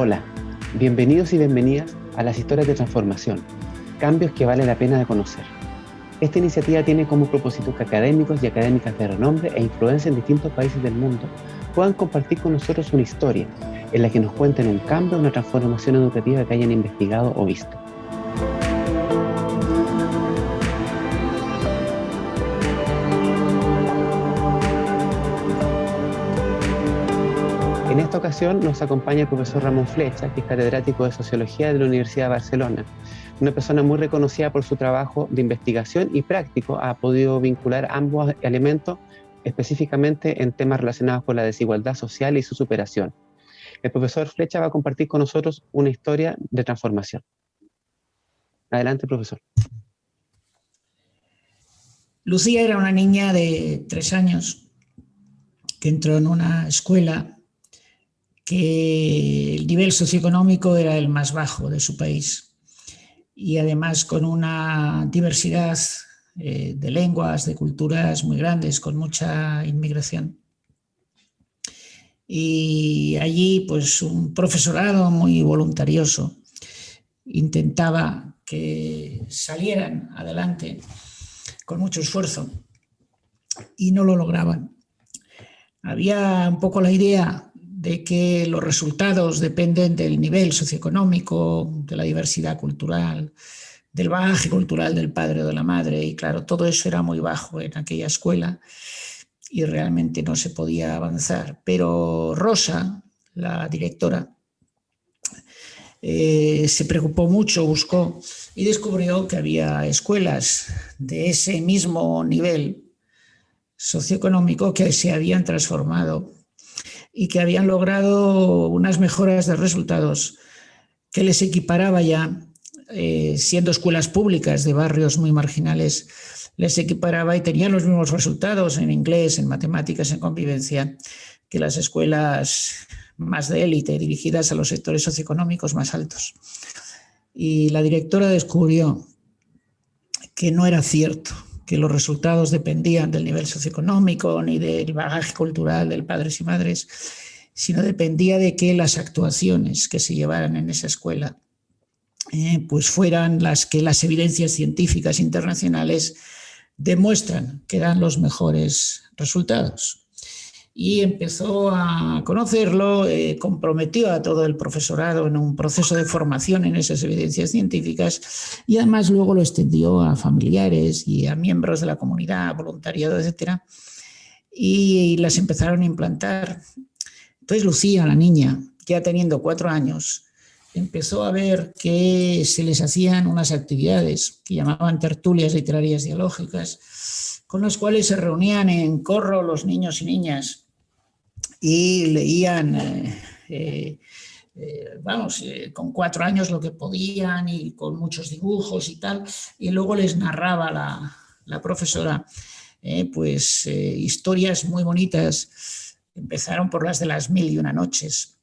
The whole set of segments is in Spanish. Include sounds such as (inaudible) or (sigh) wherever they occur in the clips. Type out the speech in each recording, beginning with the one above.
Hola, bienvenidos y bienvenidas a las historias de transformación, cambios que vale la pena de conocer. Esta iniciativa tiene como propósito que académicos y académicas de renombre e influencia en distintos países del mundo puedan compartir con nosotros una historia en la que nos cuenten un cambio o una transformación educativa que hayan investigado o visto. En esta ocasión nos acompaña el profesor Ramón Flecha, que es catedrático de Sociología de la Universidad de Barcelona. Una persona muy reconocida por su trabajo de investigación y práctico, ha podido vincular ambos elementos específicamente en temas relacionados con la desigualdad social y su superación. El profesor Flecha va a compartir con nosotros una historia de transformación. Adelante, profesor. Lucía era una niña de tres años que entró en una escuela que el nivel socioeconómico era el más bajo de su país y además con una diversidad eh, de lenguas, de culturas muy grandes, con mucha inmigración. Y allí pues un profesorado muy voluntarioso intentaba que salieran adelante con mucho esfuerzo y no lo lograban. Había un poco la idea de que los resultados dependen del nivel socioeconómico, de la diversidad cultural, del bagaje cultural del padre o de la madre, y claro, todo eso era muy bajo en aquella escuela y realmente no se podía avanzar. Pero Rosa, la directora, eh, se preocupó mucho, buscó y descubrió que había escuelas de ese mismo nivel socioeconómico que se habían transformado y que habían logrado unas mejoras de resultados que les equiparaba ya, eh, siendo escuelas públicas de barrios muy marginales, les equiparaba y tenían los mismos resultados en inglés, en matemáticas, en convivencia, que las escuelas más de élite, dirigidas a los sectores socioeconómicos más altos. Y la directora descubrió que no era cierto, que los resultados dependían del nivel socioeconómico ni del bagaje cultural de padres y madres, sino dependía de que las actuaciones que se llevaran en esa escuela eh, pues fueran las que las evidencias científicas internacionales demuestran que dan los mejores resultados y empezó a conocerlo, eh, comprometió a todo el profesorado en un proceso de formación en esas evidencias científicas y además luego lo extendió a familiares y a miembros de la comunidad, voluntariado, etc. Y, las empezaron a implantar. Entonces Lucía, la niña, ya teniendo cuatro años, empezó a ver que se les hacían unas actividades que llamaban tertulias literarias dialógicas, con las cuales se reunían en corro los niños y niñas y leían, eh, eh, eh, vamos, con cuatro años lo que podían y con muchos dibujos y tal, y luego les narraba la, profesora pues historias muy bonitas, empezaron por las de las mil y una noches,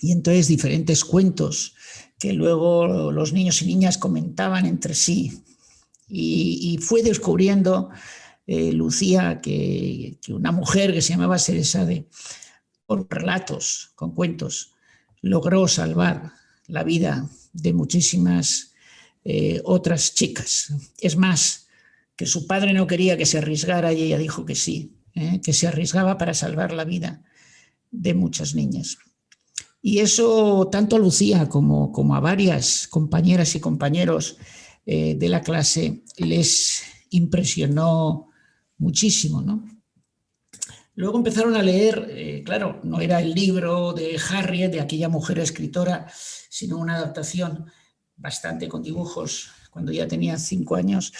y entonces diferentes cuentos que luego los niños y niñas comentaban entre sí, y fue descubriendo eh, Lucía, que, una mujer que se llamaba Seresade, con relatos, con cuentos, logró salvar la vida de muchísimas eh, otras chicas. Es más, que su padre no quería que se arriesgara y ella dijo que sí, eh, que se arriesgaba para salvar la vida de muchas niñas. Y eso tanto a Lucía como a varias compañeras y compañeros de la clase les impresionó muchísimo, ¿no? Luego empezaron a leer, eh, claro, no era el libro de Harriet, de aquella mujer escritora, sino una adaptación bastante con dibujos, cuando ya tenía cinco años,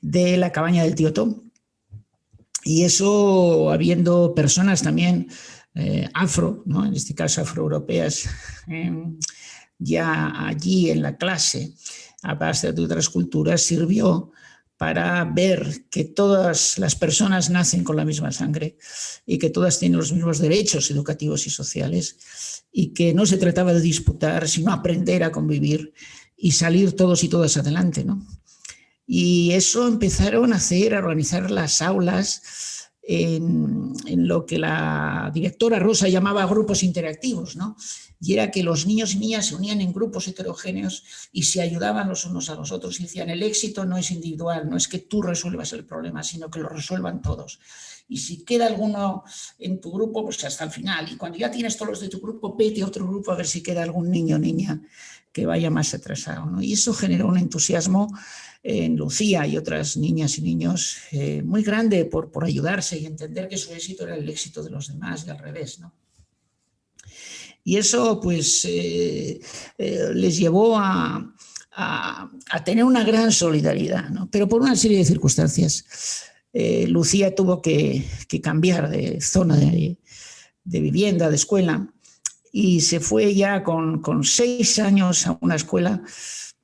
de La cabaña del tío Tom. Y eso habiendo personas también eh, afro, ¿no? en este caso afroeuropeas, (laughs) em, ya allí en la clase, a base de otras culturas, sirvió para ver que todas las personas nacen con la misma sangre y que todas tienen los mismos derechos educativos y sociales y que no se trataba de disputar, sino aprender a convivir y salir todos y todas adelante. ¿no? Y eso empezaron a hacer, a organizar las aulas en, lo que la directora Rosa llamaba grupos interactivos, ¿no? y era que los niños y niñas se unían en grupos heterogéneos y se ayudaban los unos a los otros y decían el éxito no es individual, no es que tú resuelvas el problema, sino que lo resuelvan todos. Y si queda alguno en tu grupo, pues hasta el final. Y cuando ya tienes todos los de tu grupo, pete a otro grupo a ver si queda algún niño o niña que vaya más atrasado. Y eso generó un entusiasmo en Lucía y otras niñas y niños eh, muy grande por, por ayudarse y entender que su éxito era el éxito de los demás y al revés. ¿no? Y eso pues eh, eh, les llevó a, tener una gran solidaridad, ¿no? pero por una serie de circunstancias. Lucía tuvo que, cambiar de zona de, de vivienda, de escuela, y se fue ya con, con, seis años a una escuela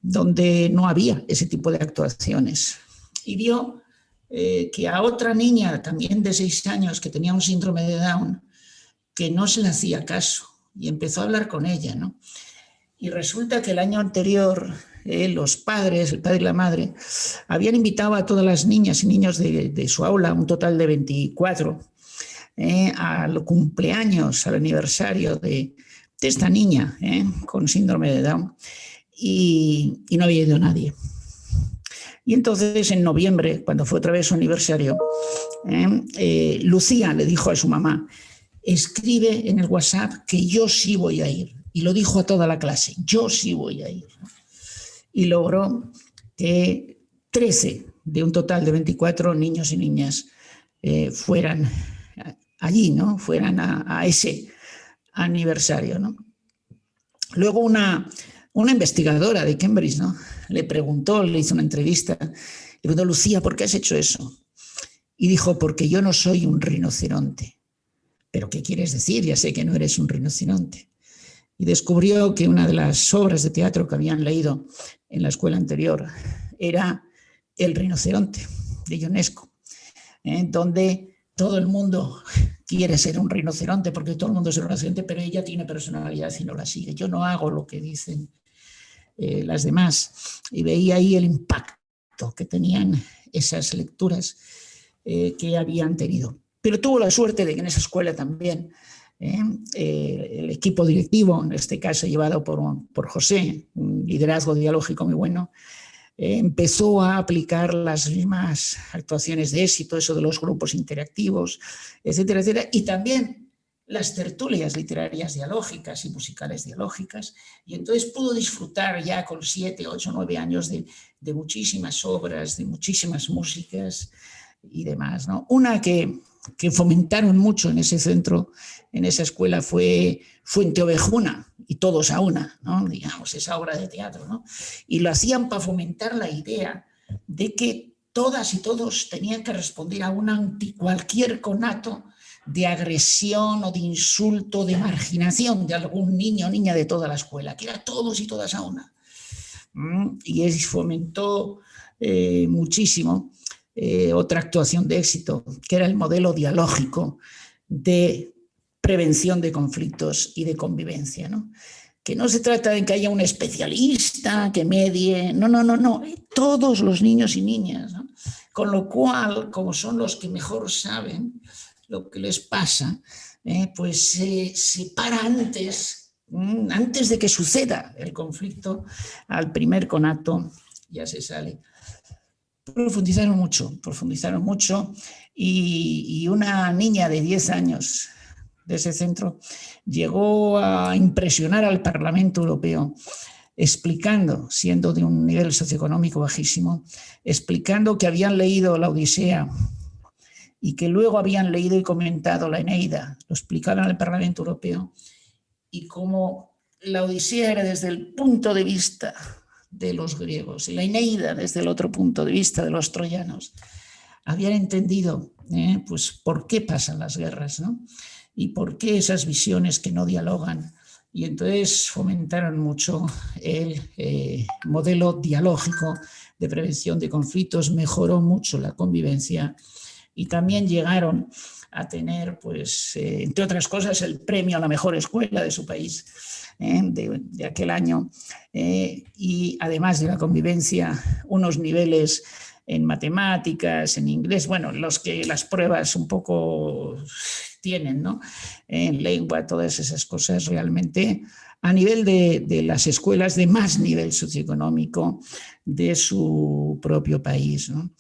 donde no había ese tipo de actuaciones. Y vio eh, que a otra niña también de seis años que tenía un síndrome de Down, que no se le hacía caso y empezó a hablar con ella. ¿no? Y resulta que el año anterior eh, los padres, el padre y la madre, habían invitado a todas las niñas y niños de, su aula, un total de 24, eh, al cumpleaños, al aniversario de, esta niña eh, con síndrome de Down y, no había ido nadie. Y entonces en noviembre, cuando fue otra vez su aniversario, eh, Lucía le dijo a su mamá, escribe en el WhatsApp que yo sí voy a ir. Y lo dijo a toda la clase, yo sí voy a ir. Y logró que 13 de un total de 24 niños y niñas fueran allí, ¿no? Fueran a, ese aniversario, ¿no? Luego una, una investigadora de Cambridge, ¿no? Le preguntó, le hizo una entrevista, le preguntó, Lucía, ¿por qué has hecho eso? Y dijo, porque yo no soy un rinoceronte. ¿Pero qué quieres decir? Ya sé que no eres un rinoceronte. Y descubrió que una de las obras de teatro que habían leído en la escuela anterior era El rinoceronte, de Ionesco, ¿eh? donde todo el mundo quiere ser un rinoceronte porque todo el mundo es un rinoceronte, pero ella tiene personalidad y no la sigue. Yo no hago lo que dicen eh, las demás. Y veía ahí el impacto que tenían esas lecturas eh, que habían tenido. Pero tuvo la suerte de que en esa escuela también eh, el equipo directivo, en este caso llevado por, por José, un liderazgo dialógico muy bueno, empezó a aplicar las mismas actuaciones de éxito, eso de los grupos interactivos, etcétera, etcétera, y también las tertulias literarias dialógicas y musicales dialógicas, y entonces pudo disfrutar ya con siete, ocho, nueve años de, de muchísimas obras, de muchísimas músicas y demás. ¿no? Una que, que fomentaron mucho en ese centro, en esa escuela, fue Fuente Ovejuna, y todos a una, ¿no? digamos, esa obra de teatro. ¿no? Y lo hacían para fomentar la idea de que todas y todos tenían que responder a un cualquier conato de agresión o de insulto, de marginación de algún niño o niña de toda la escuela, que era todos y todas a una. ¿Mm? Y eso fomentó eh, muchísimo eh, otra actuación de éxito, que era el modelo dialógico de prevención de conflictos y de convivencia. ¿no? Que no se trata de que haya un especialista que medie, no, no, no, no, todos los niños y niñas. Con lo cual, como son los que mejor saben lo que les pasa, eh, pues se para antes, mm, antes de que suceda el conflicto, al primer conato ya se sale. Profundizaron mucho, profundizaron mucho y, una niña de 10 años de ese centro llegó a impresionar al Parlamento Europeo explicando, siendo de un nivel socioeconómico bajísimo, explicando que habían leído la Odisea y que luego habían leído y comentado la Eneida, lo explicaron al Parlamento Europeo, y cómo la Odisea era desde el punto de vista de los griegos y la Ineida desde el otro punto de vista de los troyanos, habían entendido eh, pues, por qué pasan las guerras ¿no? y por qué esas visiones que no dialogan. Y entonces fomentaron mucho el eh, modelo dialógico de prevención de conflictos, mejoró mucho la convivencia y también llegaron a tener, pues, eh, entre otras cosas, el premio a la mejor escuela de su país ¿eh? de, aquel año, eh, y además de la convivencia, unos niveles en matemáticas, en inglés, bueno, los que las pruebas un poco tienen, ¿no? En lengua, todas esas cosas realmente a nivel de, de, las escuelas de más nivel socioeconómico de su propio país. ¿no?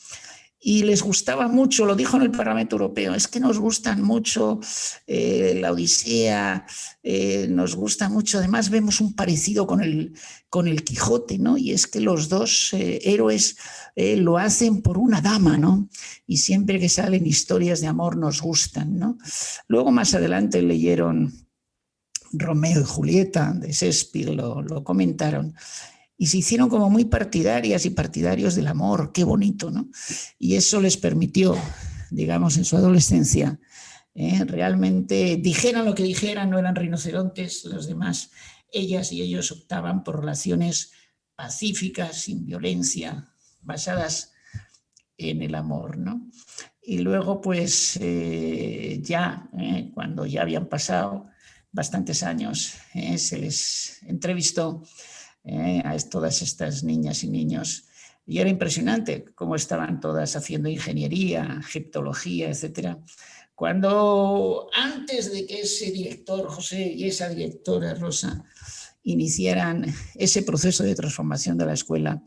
Y les gustaba mucho, lo dijo en el Parlamento Europeo, es que nos gustan mucho eh, la Odisea, eh, nos gusta mucho, además vemos un parecido con el, con el Quijote, ¿no? Y es que los dos eh, héroes lo hacen por una dama, ¿no? Y siempre que salen historias de amor nos gustan, ¿no? Luego más adelante leyeron Romeo y Julieta de Shakespeare, lo, lo comentaron y se hicieron como muy partidarias y partidarios del amor, qué bonito, ¿no? Y eso les permitió, digamos, en su adolescencia, ¿eh? realmente dijeran lo que dijeran, no eran rinocerontes los demás, ellas y ellos optaban por relaciones pacíficas, sin violencia, basadas en el amor, ¿no? Y luego, pues, eh, ya, ¿eh? cuando ya habían pasado bastantes años, se les entrevistó ¿eh? a todas estas niñas y niños. Y era impresionante cómo estaban todas haciendo ingeniería, egiptología, etc. Cuando antes de que ese director José y esa directora Rosa iniciaran ese proceso de transformación de la escuela,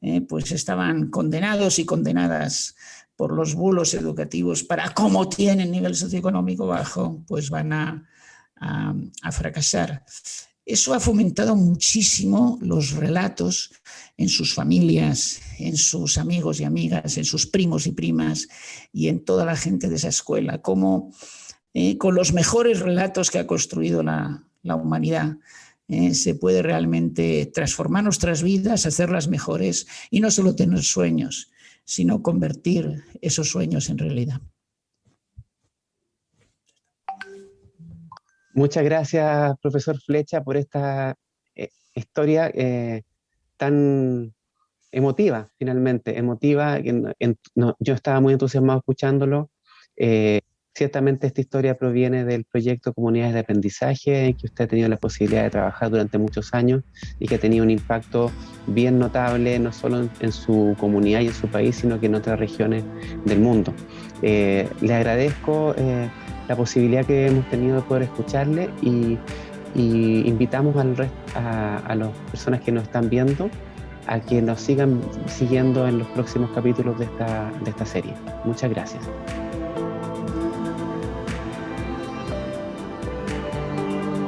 eh, pues estaban condenados y condenadas por los bulos educativos para cómo tienen nivel socioeconómico bajo, pues van a, a fracasar. Eso ha fomentado muchísimo los relatos en sus familias, en sus amigos y amigas, en sus primos y primas y en toda la gente de esa escuela, como eh, con los mejores relatos que ha construido la, humanidad eh, se puede realmente transformar nuestras vidas, hacerlas mejores y no solo tener sueños, sino convertir esos sueños en realidad. Muchas gracias, profesor Flecha, por esta eh, historia eh, tan emotiva, finalmente, emotiva. yo estaba muy entusiasmado escuchándolo. Eh, ciertamente esta historia proviene del proyecto Comunidades de Aprendizaje, en que usted ha tenido la posibilidad de trabajar durante muchos años y que ha tenido un impacto bien notable, no solo en, su comunidad y en su país, sino que en otras regiones del mundo. le agradezco la posibilidad que hemos tenido de poder escucharle y, invitamos a, a las personas que nos están viendo a que nos sigan siguiendo en los próximos capítulos de esta, de esta serie. Muchas gracias.